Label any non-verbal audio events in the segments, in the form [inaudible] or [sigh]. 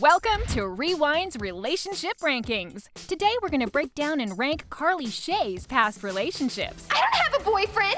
Welcome to Rewind's Relationship Rankings. Today we're going to break down and rank Carly Shay's past relationships. I don't have a boyfriend.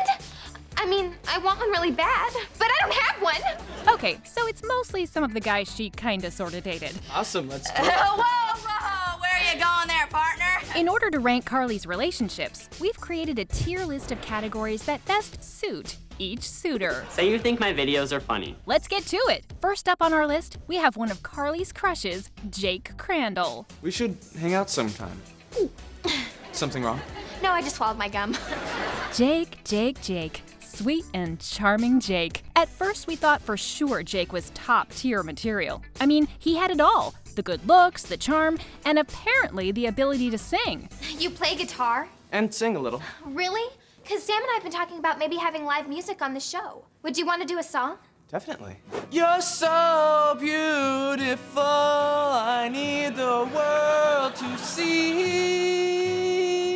I mean, I want one really bad, but I don't have one. Okay, so it's mostly some of the guys she kinda sorta dated. Awesome, let's [laughs] go. whoa, whoa, where are you going there, partner? In order to rank Carly's relationships, we've created a tier list of categories that best suit each suitor. Say you think my videos are funny. Let's get to it. First up on our list, we have one of Carly's crushes, Jake Crandall. We should hang out sometime. [laughs] Something wrong? No, I just swallowed my gum. [laughs] Jake, Jake, Jake. Sweet and charming Jake. At first, we thought for sure Jake was top tier material. I mean, he had it all the good looks, the charm, and apparently the ability to sing. You play guitar? And sing a little. Really? Because Sam and I have been talking about maybe having live music on the show. Would you want to do a song? Definitely. You're so beautiful, I need the world to see.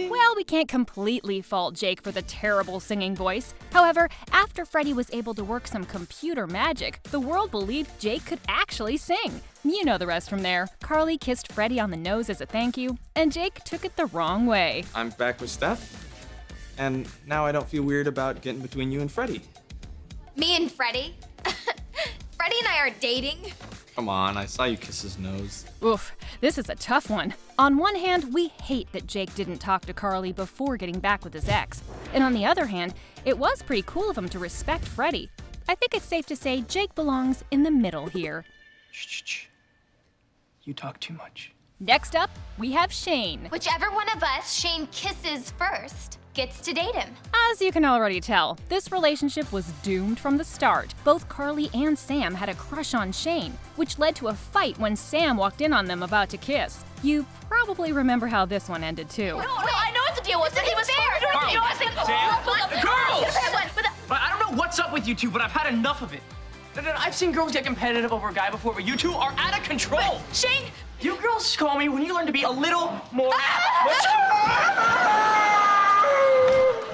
Well, we can't completely fault Jake for the terrible singing voice. However, after Freddie was able to work some computer magic, the world believed Jake could actually sing. You know the rest from there. Carly kissed Freddie on the nose as a thank you, and Jake took it the wrong way. I'm back with Steph. And now I don't feel weird about getting between you and Freddie. Me and Freddie? [laughs] Freddie and I are dating. Come on, I saw you kiss his nose. Oof, this is a tough one. On one hand, we hate that Jake didn't talk to Carly before getting back with his ex. And on the other hand, it was pretty cool of him to respect Freddie. I think it's safe to say Jake belongs in the middle here. Shh, shh, shh. You talk too much. Next up, we have Shane. Whichever one of us Shane kisses first gets to date him. As you can already tell, this relationship was doomed from the start. Both Carly and Sam had a crush on Shane, which led to a fight when Sam walked in on them about to kiss. You probably remember how this one ended too. No, no, I know what the deal was. This he was isn't fair. there. You know, I said, Sam, girls! But I don't know what's up with you two, but I've had enough of it. No, no, no, I've seen girls get competitive over a guy before, but you two are out of control. Shane, You girls call me when you learn to be a little more. Ah!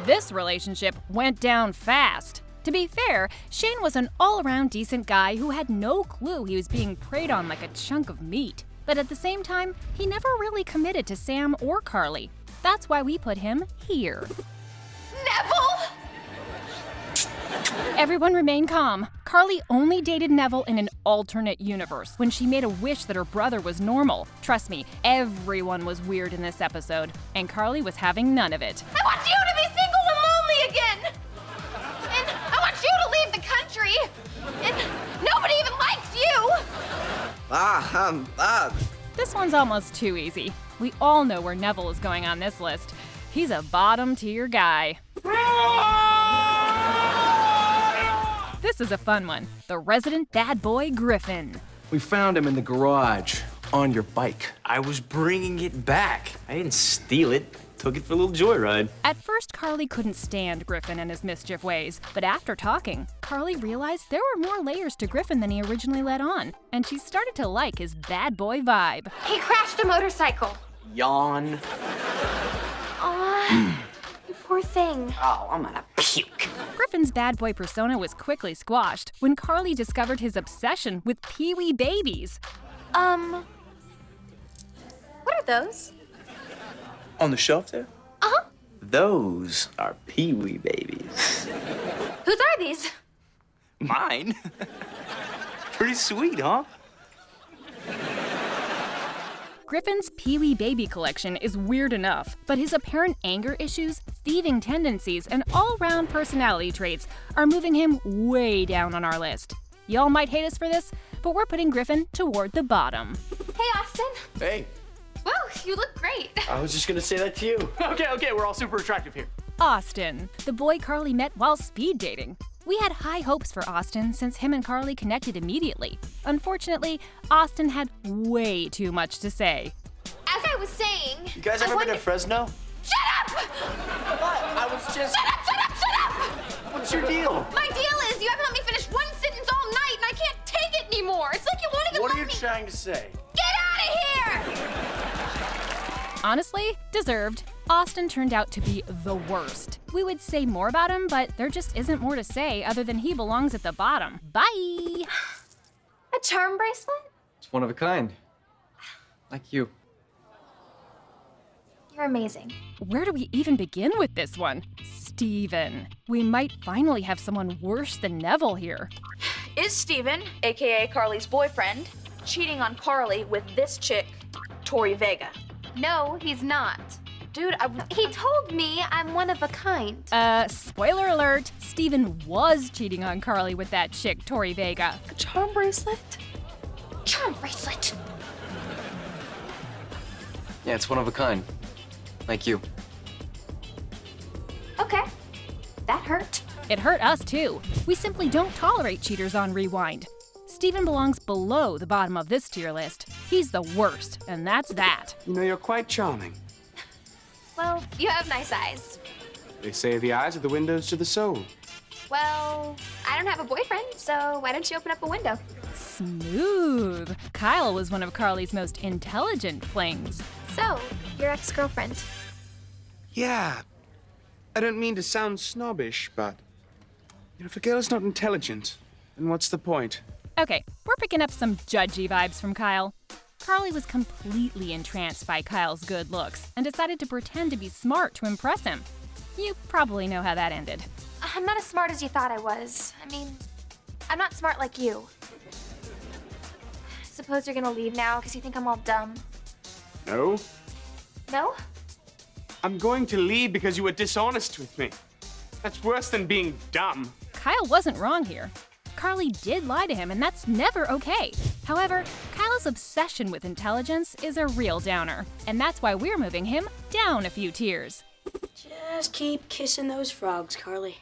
This relationship went down fast. To be fair, Shane was an all around decent guy who had no clue he was being preyed on like a chunk of meat. But at the same time, he never really committed to Sam or Carly. That's why we put him here. Neville! Everyone remain calm. Carly only dated Neville in an alternate universe when she made a wish that her brother was normal. Trust me, everyone was weird in this episode, and Carly was having none of it. I want you to be single and lonely again! And I want you to leave the country! And nobody even likes you! Ah, um, ah. This one's almost too easy. We all know where Neville is going on this list. He's a bottom tier guy. This is a fun one. The resident bad boy Griffin. We found him in the garage on your bike. I was bringing it back. I didn't steal it. Took it for a little joyride. At first, Carly couldn't stand Griffin and his mischief ways, but after talking, Carly realized there were more layers to Griffin than he originally let on, and she started to like his bad boy vibe. He crashed a motorcycle. Yawn. Aw, you [clears throat] poor thing. Oh, I'm gonna puke. Griffin's bad boy persona was quickly squashed when Carly discovered his obsession with Pee Wee babies. Um, what are those? On the shelf there? Uh-huh. Those are Pee-wee babies. Whose are these? Mine? Pretty sweet, huh? Griffin's Pee Wee baby collection is weird enough, but his apparent anger issues, thieving tendencies, and all round personality traits are moving him way down on our list. Y'all might hate us for this, but we're putting Griffin toward the bottom. Hey, Austin. Hey, Whoa, you look great. I was just gonna say that to you. [laughs] Okay, okay, we're all super attractive here. Austin, the boy Carly met while speed dating. We had high hopes for Austin since him and Carly connected immediately. Unfortunately, Austin had way too much to say. As I was saying, You guys I ever been wonder- to Fresno? Shut up! I was just. Shut up! Shut up! Shut up! What's your deal? My deal is you haven't let me finish one sentence all night, and I can't take it anymore. It's like you won't even What are you me. trying to say? Get out of here! Honestly, deserved. Austin turned out to be the worst. We would say more about him, but there just isn't more to say other than he belongs at the bottom. Bye! A charm bracelet? It's one of a kind. Like you. You're amazing. Where do we even begin with this one? Steven. We might finally have someone worse than Neville here. Is Steven, aka Carly's boyfriend, cheating on Carly with this chick, Tori Vega? No, he's not. Dude, I, He told me I'm one of a kind. Uh, spoiler alert, Steven was cheating on Carly with that chick, Tori Vega. a charm bracelet? Charm bracelet. Yeah, it's one of a kind. Like you. Okay. That hurt. It hurt us too. We simply don't tolerate cheaters on Rewind. Steven belongs below the bottom of this tier list. He's the worst, and that's that. You know, you're quite charming. [laughs] Well, you have nice eyes. They say the eyes are the windows to the soul. Well, I don't have a boyfriend, so why don't you open up a window? Smooth. Kyle was one of Carly's most intelligent flings. So, your ex girlfriend. Yeah. I don't mean to sound snobbish, but. You know, if a girl's not intelligent, then what's the point? Okay, we're picking up some judgy vibes from Kyle. Carly was completely entranced by Kyle's good looks and decided to pretend to be smart to impress him. You probably know how that ended. I'm not as smart as you thought I was. I mean, I'm not smart like you. Suppose you're gonna leave now because you think I'm all dumb. No. No? I'm going to leave because you were dishonest with me. That's worse than being dumb. Kyle wasn't wrong here. Carly did lie to him, and that's never okay. However, Kyle's obsession with intelligence is a real downer, and that's why we're moving him down a few tiers. Just keep kissing those frogs, Carly.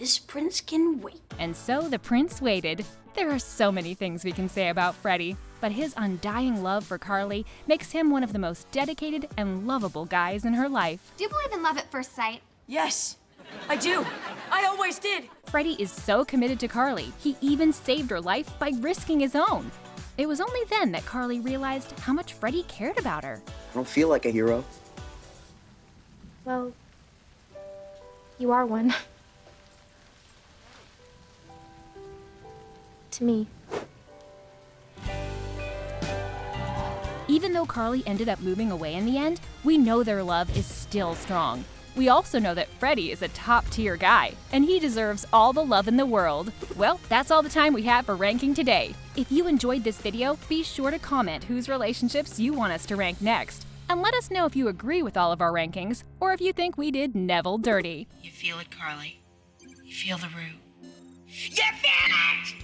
This prince can wait. And so the prince waited. There are so many things we can say about Freddie, but his undying love for Carly makes him one of the most dedicated and lovable guys in her life. Do you believe in love at first sight? Yes, I do. I always did. Freddie is so committed to Carly, he even saved her life by risking his own. It was only then that Carly realized how much Freddie cared about her. I don't feel like a hero. Well, you are one. To me. Even though Carly ended up moving away in the end, we know their love is still strong. We also know that Freddie is a top tier guy, and he deserves all the love in the world. Well, that's all the time we have for ranking today. If you enjoyed this video, be sure to comment whose relationships you want us to rank next. And let us know if you agree with all of our rankings, or if you think we did Neville dirty. You feel it, Carly. You feel the root. You finished!